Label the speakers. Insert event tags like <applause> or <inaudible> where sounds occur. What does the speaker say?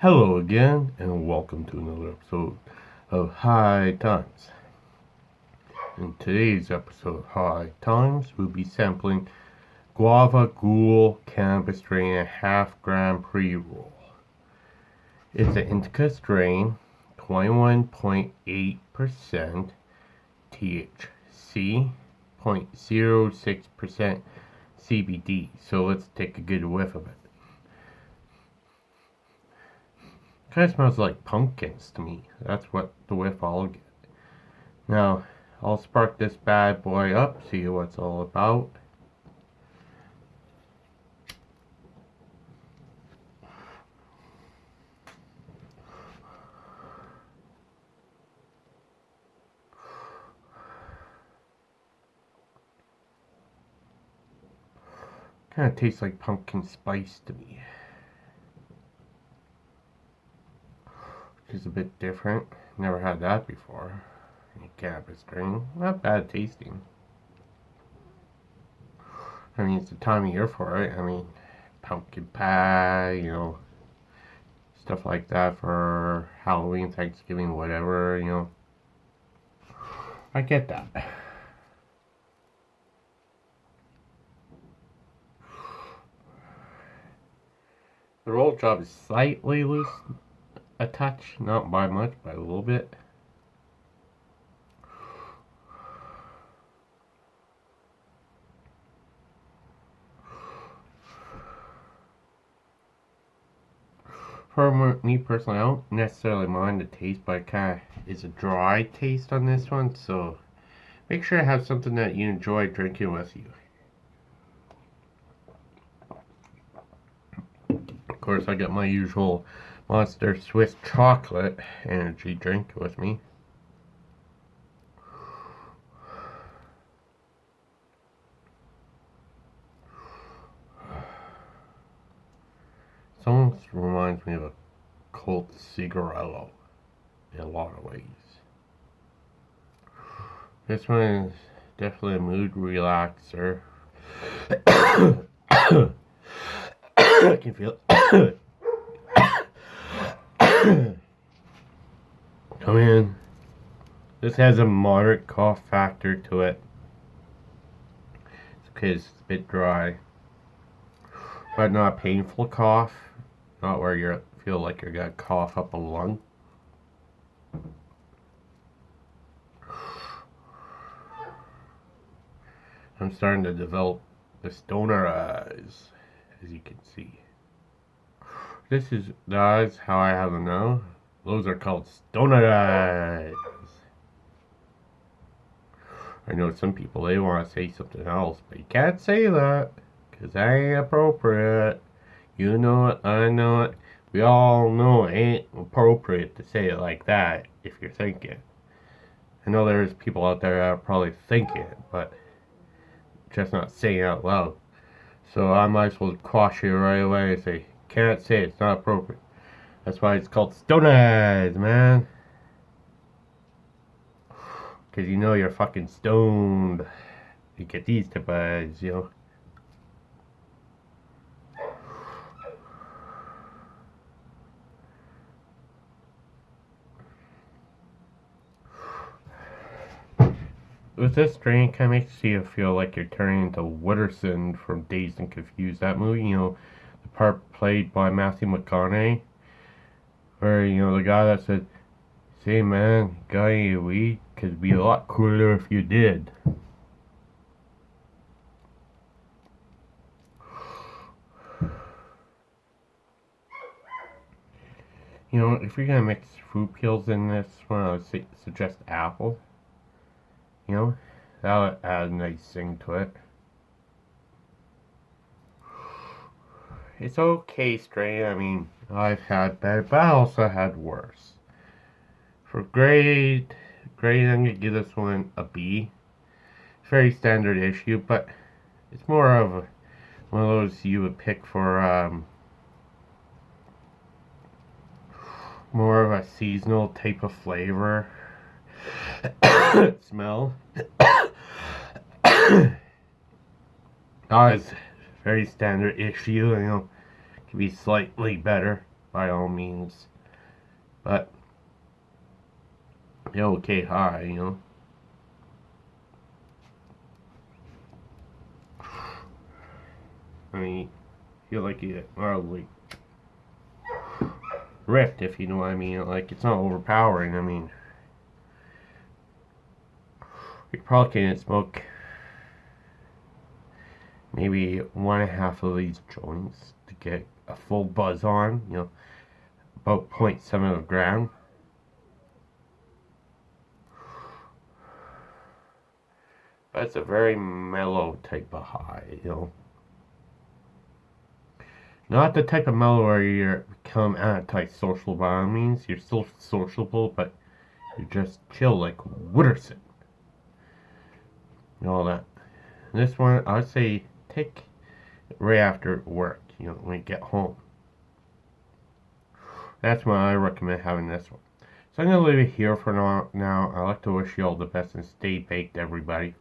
Speaker 1: Hello again, and welcome to another episode of High Times. In today's episode of High Times, we'll be sampling Guava Ghoul Cannabis Strain a half gram pre roll. It's an indica strain, 21.8% THC, 0.06% CBD. So let's take a good whiff of it. Kind of smells like pumpkins to me. That's what the whiff I'll get. Now, I'll spark this bad boy up, see what it's all about. Kind of tastes like pumpkin spice to me. Is a bit different. Never had that before. Cannabis strain. Not bad tasting. I mean, it's the time of year for it. I mean, pumpkin pie, you know, stuff like that for Halloween, Thanksgiving, whatever, you know. I get that. <sighs> The roll job is slightly loose, a touch, not by much, by a little bit. For me personally, I don't necessarily mind the taste, but it kind of is a dry taste on this one, so make sure to have something that you enjoy drinking with you. Of course, I got my usual Monster Swiss Chocolate energy drink with me. Almost reminds me of a Colt cigarillo in a lot of ways. This one is definitely a mood relaxer. <coughs> <coughs> I can feel it. <coughs> Come in. This has a moderate cough factor to it. It's because it's a bit dry. But not a painful cough. Not where you feel like you're gonna cough up a lung. I'm starting to develop the stoner eyes as you can see. This is eyes how I have them now. Those are called stoner eyes. I know some people they want to say something else, but you can't say that because that ain't appropriate. You know it, I know it. We all know it ain't appropriate to say it like that if you're thinking. I know there's people out there that are probably thinking but just not saying it out loud. So I might as well quash you right away and say, can't say it, it's not appropriate. That's why it's called Stone Eyes, man. Because you know you're fucking stoned. You get these type eyes, you know. with this drink, kind of makes you feel like you're turning into Wooderson from Dazed and Confused. That movie, you know, the part played by Matthew McConaughey, where, you know, the guy that said, Say, man, got any weed? It'd be a lot cooler if you did. You know, if you're gonna mix fruit peels in this one, I would suggest apple. You know, that would add a nice thing to it. It's okay strain, I mean, I've had better, but I also had worse. For grade, grade, I'm going to give this one a B. Very standard issue, but it's more of one of those you would pick for um, more of a seasonal type of flavor <coughs> smell. <coughs> oh, it's very standard issue, you know, be slightly better. by all means. But yeah, okay high, you know. I mean, feel like you are like ripped, if you know what I mean. Like it's not overpowering. I mean, you probably can't smoke maybe one and a half of these joints to get a full buzz on. You know, about 0.7 of a gram. It's a very mellow type of high, you know. Not the type of mellow where you become anti-social by all means. You're still sociable, but you just chill like Wooderson. And all that. This one, I'd say take right after work, you know, when you get home. That's why I recommend having this one. So I'm going to leave it here for now. Now. I'd like to wish you all the best and stay baked, everybody.